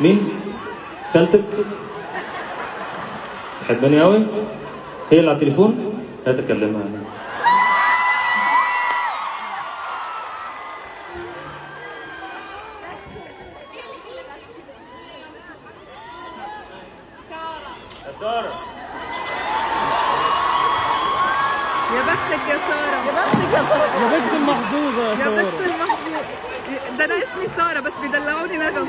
مين؟ خالتك؟ تحبني أوي؟ هي اللي على التليفون؟ هات أكلمها يا سارة يا بختك يا سارة يا بختك يا سارة يا بنت المحظوظة يا يا سارة بنت المحظوظ ده أنا اسمي سارة بس بيدلعوني نغم